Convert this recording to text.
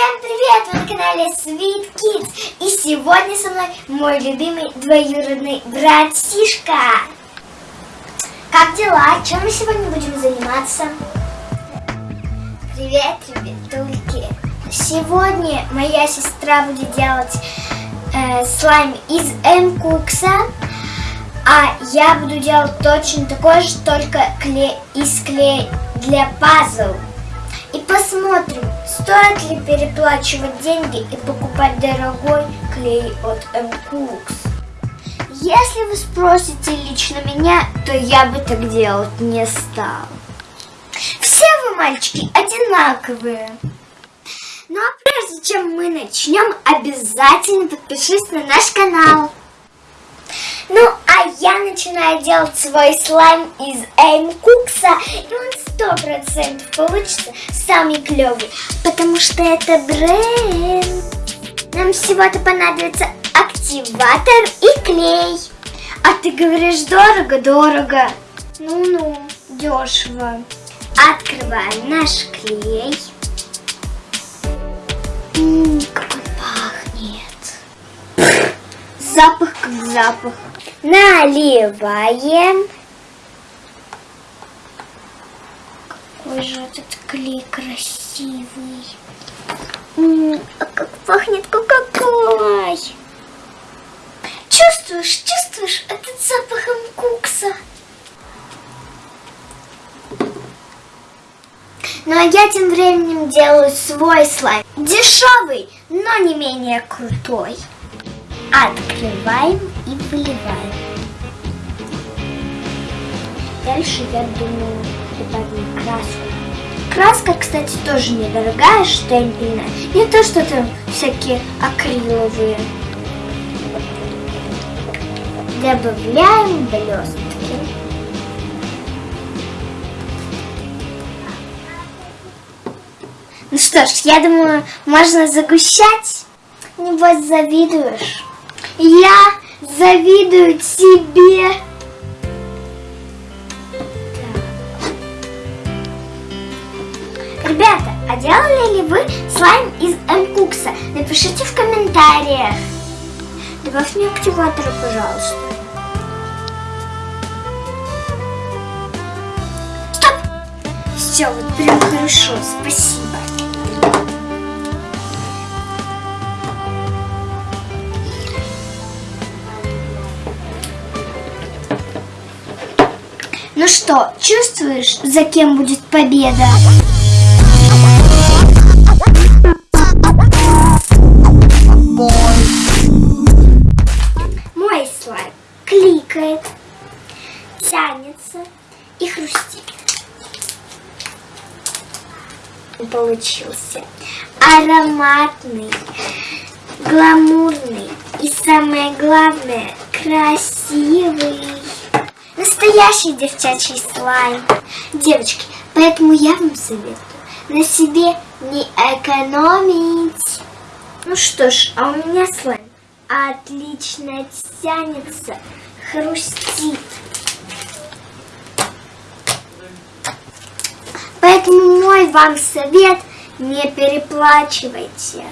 Всем привет! Вы на канале Sweet Kids. И сегодня со мной мой любимый двоюродный братишка. Как дела? Чем мы сегодня будем заниматься? Привет, ребятульки! Сегодня моя сестра будет делать э, слайм из М-кукса, а я буду делать точно такой же, только клей, из клея для пазл. И посмотрим, стоит ли переплачивать деньги и покупать дорогой клей от M-Cooks. Если вы спросите лично меня, то я бы так делать не стал. Все вы, мальчики, одинаковые. Ну а прежде чем мы начнем, обязательно подпишись на наш канал. Ну, я начинаю делать свой слайм из Эйм Кукса, и он сто процентов получится самый клевый, потому что это бренд. Нам всего-то понадобится активатор и клей. А ты говоришь дорого-дорого. Ну-ну, дешево. Открываем наш клей. Ммм, как он пахнет. Запах как запах. Наливаем. Какой же этот клей красивый. М -м, а как пахнет кока-колой. Чувствуешь, чувствуешь этот запахом кукса? Ну а я тем временем делаю свой слайм. Дешевый, но не менее крутой. Открываем и выливаем. Дальше, я думаю, добавим краску. Краска, кстати, тоже недорогая, штемпельная. Не то, что там всякие акриловые. Добавляем блестки. Ну что ж, я думаю, можно загущать. Небось, завидуешь. Я завидую тебе. Ребята, а делали ли вы слайм из М-Кукса? Напишите в комментариях. Добавь мне активатора, пожалуйста. Стоп! Все, вот прям хорошо, спасибо. Ну что, чувствуешь, за кем будет победа? Мой слайм кликает, тянется и хрустит. Получился ароматный, гламурный и самое главное красивый. Настоящий девчачий слайм. Девочки, поэтому я вам советую на себе не экономить. Ну что ж, а у меня слайм отлично тянется, хрустит. Поэтому мой вам совет, не переплачивайте.